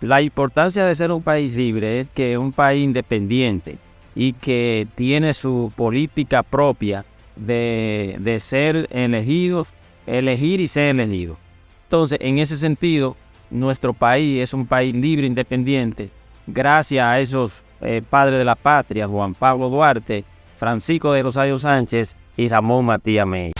La importancia de ser un país libre es que es un país independiente y que tiene su política propia de, de ser elegidos, elegir y ser elegido. Entonces, en ese sentido, nuestro país es un país libre, independiente, gracias a esos eh, padres de la patria, Juan Pablo Duarte, Francisco de Rosario Sánchez y Ramón Matías Mey.